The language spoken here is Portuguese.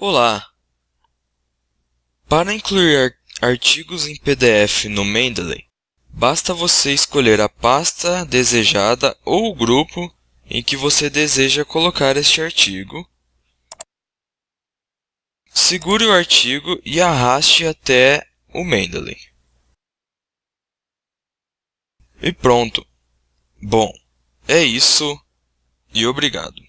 Olá! Para incluir artigos em PDF no Mendeley, basta você escolher a pasta desejada ou o grupo em que você deseja colocar este artigo. Segure o artigo e arraste até o Mendeley. E pronto! Bom, é isso e obrigado.